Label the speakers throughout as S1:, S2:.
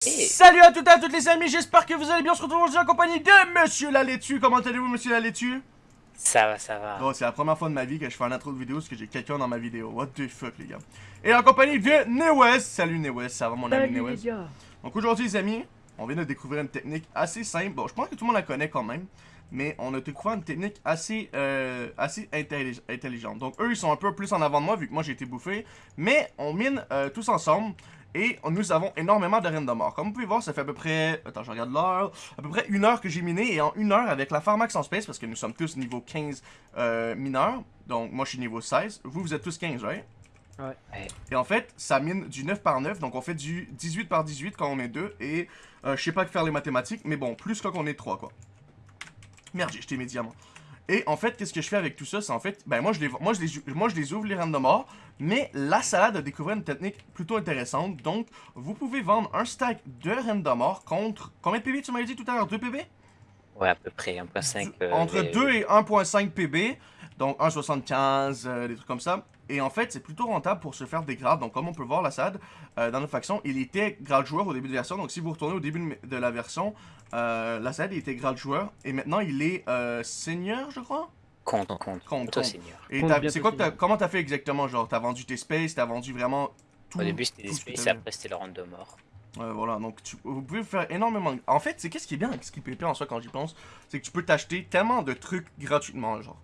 S1: Salut à toutes et à toutes les amis, j'espère que vous allez bien, on se retrouve aujourd'hui en compagnie de Monsieur la laitue. Comment allez-vous Monsieur la laitue?
S2: Ça va, ça va.
S1: Bon, c'est la première fois de ma vie que je fais un intro de vidéo parce que j'ai quelqu'un dans ma vidéo. What the fuck les gars? Et en compagnie de Newes. Salut Newes, ça va mon ami
S3: Salut
S1: Newes?
S3: les gars.
S1: Donc aujourd'hui les amis, on vient de découvrir une technique assez simple. Bon, je pense que tout le monde la connaît quand même. Mais on a découvert une technique assez, euh, assez intellig- intelligente. Donc eux, ils sont un peu plus en avant de moi vu que moi j'ai été bouffé. Mais on mine euh, tous ensemble. Et nous avons énormément de reines de mort. Comme vous pouvez voir, ça fait à peu près... Attends, je regarde l'heure. À peu près une heure que j'ai miné. Et en une heure, avec la Pharmax en space, parce que nous sommes tous niveau 15 euh, mineurs. Donc moi, je suis niveau 16. Vous, vous êtes tous 15, right?
S2: Ouais.
S1: Et en fait, ça mine du 9 par 9, donc on fait du 18 par 18 quand on est 2, et euh, je sais pas que faire les mathématiques, mais bon, plus quand on est 3, quoi. Merde, j'ai jeté mes diamants. Et en fait, qu'est-ce que je fais avec tout ça, c'est en fait, ben moi je, les, moi, je les, moi je les ouvre les mais la salade a découvert une technique plutôt intéressante, donc vous pouvez vendre un stack de mort contre, combien de PB tu m'avais dit tout à l'heure, 2 PB
S2: Ouais, à peu près 1.5. euh,
S1: entre
S2: les-
S1: 2 et 1.5 PB, donc 1.75, euh, des trucs comme ça. Et en fait, c'est plutôt rentable pour se faire des grades. Donc, comme on peut voir, la SAD, euh, dans notre faction, il était grade joueur au début de la version. Donc, si vous retournez au début de la version, euh, la SAD, il était grade joueur. Et maintenant, il est euh, seigneur, je crois?
S2: Compte, compte.
S1: Compte,
S2: seigneur.
S1: Et c'est quoi que
S3: seigneur.
S1: comment t'as fait exactement Genre, t'as vendu tes spaces, t'as vendu vraiment tout.
S2: Au début, c'était des spaces, après, c'était le de mort.
S1: Ouais, voilà, donc tu- vous pouvez faire énormément. En fait, c'est qu'est-ce qui est bien avec Skill en soi quand j'y pense, c'est que tu peux t'acheter tellement de trucs gratuitement, genre.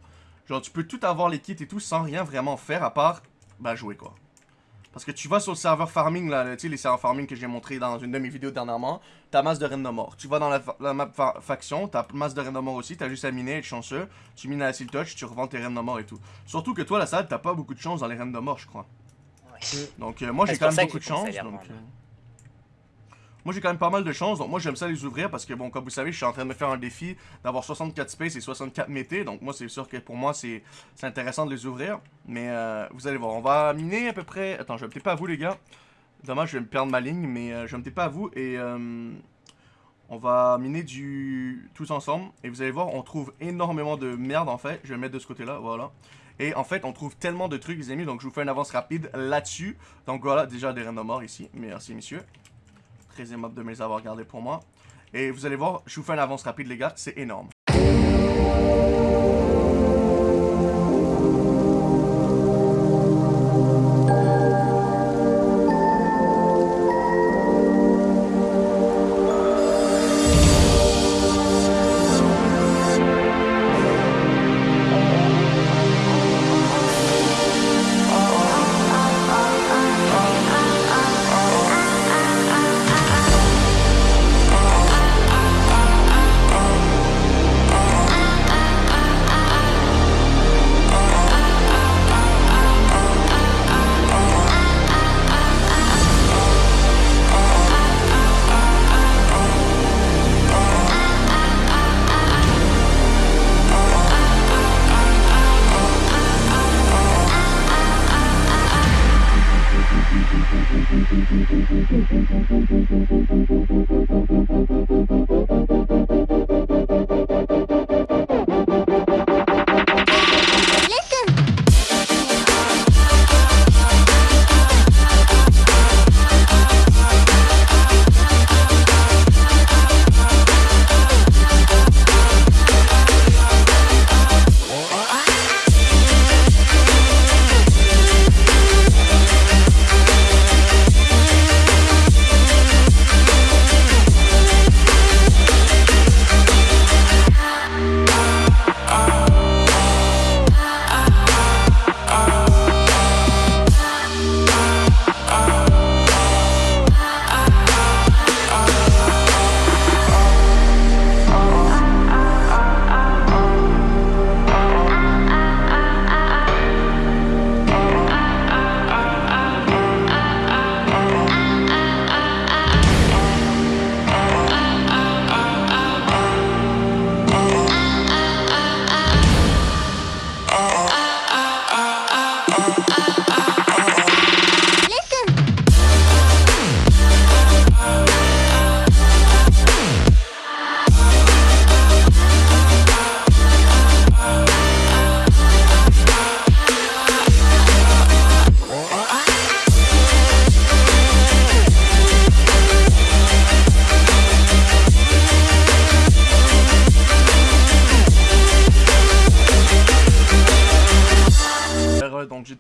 S1: Genre, tu peux tout avoir les kits et tout sans rien vraiment faire à part, bah, jouer quoi. Parce que tu vas sur le serveur farming, là, tu sais, les serveurs farming que j'ai montré dans une de mes vidéos dernièrement, t'as masse de reines de mort. Tu vas dans la, fa- la map fa- faction, t'as masse de reines de mort aussi, t'as juste à miner, être chanceux, tu mines à la seal touch, tu revends tes reines de mort et tout. Surtout que toi, la salle, t'as pas beaucoup de chance dans les reines de mort, je crois.
S2: Ouais.
S1: Donc euh, moi j'ai quand même beaucoup de chance. Donc, euh, Moi j'ai quand même pas mal de chance, donc moi j'aime ça les ouvrir parce que bon comme vous savez je suis en train de me faire un défi d'avoir 64 space et 64 mété, donc moi c'est sûr que pour moi c'est intéressant de les ouvrir. Mais euh, vous allez voir, on va miner à peu près... Attends je vais me taper à vous les gars. Dommage je vais me perdre ma ligne mais euh, je vais me taper à vous et... euh, on va miner du tous ensemble et vous allez voir on trouve énormément de merde en fait. Je vais mettre de ce côté là, voilà. Et en fait, on trouve tellement de trucs, les amis. Donc, je vous fais une avance rapide là-dessus. Donc, voilà, déjà des reines de mort ici. Merci, messieurs. Très aimable de me les avoir gardés pour moi. Et vous allez voir, je vous fais une avance rapide, les gars. C'est énorme.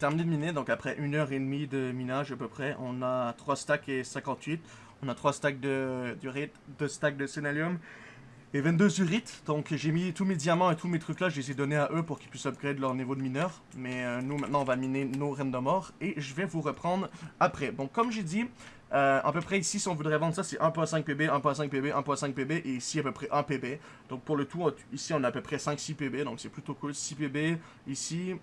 S1: Terminé de miner, donc après une heure et demie de minage à peu près, on a 3 stacks et 58. On a 3 stacks de d'urite, 2 stacks de sénalium et 22 urites. Donc j'ai mis tous mes diamants et tous mes trucs là, je les ai donnés à eux pour qu'ils puissent upgrade leur niveau de mineur. Mais euh, nous maintenant on va miner nos reines de mort et je vais vous reprendre après. Donc comme j'ai dit, euh, à peu près ici si on voudrait vendre ça c'est 1.5 PB, 1.5 PB, 1.5 PB et ici à peu près 1 PB. Donc pour le tout, ici on a à peu près 5-6 PB donc c'est plutôt cool. 6 PB ici,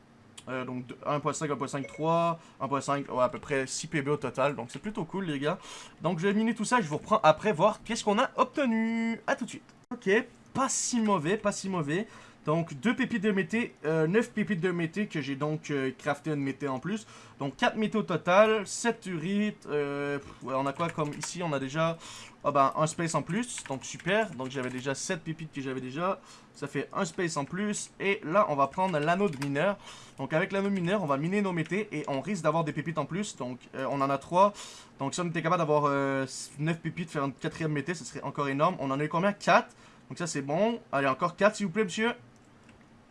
S1: euh, donc 1.5, 1.5, 3, 1.5, ouais, à peu près 6 PB au total. Donc c'est plutôt cool les gars. Donc je vais miner tout ça, je vous reprends après voir qu'est-ce qu'on a obtenu. A tout de suite. Ok, pas si mauvais, pas si mauvais. Donc 2 pépites de mété, 9 pépites de mété que j'ai donc euh, crafté une mété en plus. Donc 4 mété au total, 7 urites, euh, on a quoi comme ici on a déjà oh ben, un space en plus, donc super. Donc j'avais déjà 7 pépites que j'avais déjà, ça fait un space en plus. Et là on va prendre l'anneau de mineur. Donc avec l'anneau mineur on va miner nos métés et on risque d'avoir des pépites en plus. Donc euh, on en a 3, donc si on était capable d'avoir 9 euh, pépites, faire une quatrième mété, ce serait encore énorme. On en a eu combien? 4 donc ça c'est bon. Allez, encore 4 s'il vous plaît, monsieur.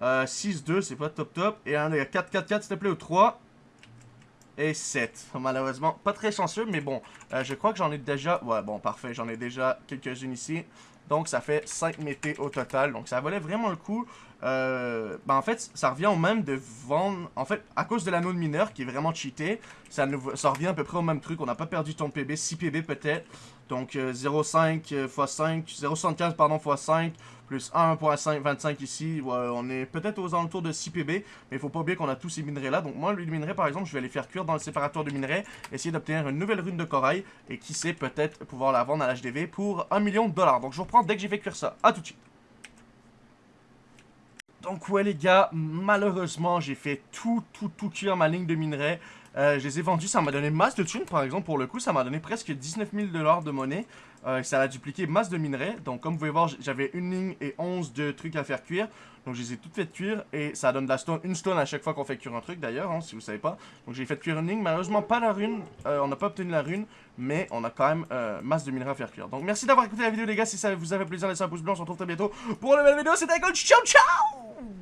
S1: Euh, 6, 2, c'est pas top top. Et un, 4, 4, 4, s'il te plaît, ou 3. Et 7. Malheureusement, pas très chanceux, mais bon. Euh, je crois que j'en ai déjà... Ouais, bon, parfait. J'en ai déjà quelques-unes ici. Donc, ça fait 5 métés au total. Donc, ça valait vraiment le coup. Euh, ben, en fait, ça revient au même de vendre... En fait, à cause de l'anneau de mineur, qui est vraiment cheaté, ça, nous... revient à peu près au même truc. On n'a pas perdu ton PB. 6 PB peut-être. Donc, 0,5 x 5... 0,75, pardon, x 5 plus 1.25 ici. on est peut-être aux alentours de 6 PB, mais il faut pas oublier qu'on a tous ces minerais là. Donc moi, le minerai par exemple, je vais les faire cuire dans le séparateur de minerais, essayer d'obtenir une nouvelle rune de corail, et qui sait peut-être pouvoir la vendre à l'HDV pour 1 million de dollars. Donc je reprends dès que j'ai fait cuire ça. A tout de suite. Donc ouais les gars, malheureusement j'ai fait tout, tout, tout cuire ma ligne de minerais. Euh, je les ai vendus, ça m'a donné masse de thunes par exemple pour le coup, ça m'a donné presque 19 000 dollars de monnaie. Euh, ça a dupliqué masse de minerais, donc comme vous pouvez voir j'avais une ligne et 11 de trucs à faire cuire. Donc je les ai toutes faites cuire et ça donne de la stone, une stone à chaque fois qu'on fait cuire un truc d'ailleurs, hein, si vous savez pas. Donc j'ai fait cuire une ligne, malheureusement pas la rune, euh, on n'a pas obtenu la rune, mais on a quand même masse de minerais à faire cuire. Donc merci d'avoir écouté la vidéo les gars, si ça vous a fait plaisir laissez un pouce bleu, on se retrouve très bientôt pour une nouvelle vidéo, c'était Gold, ciao ciao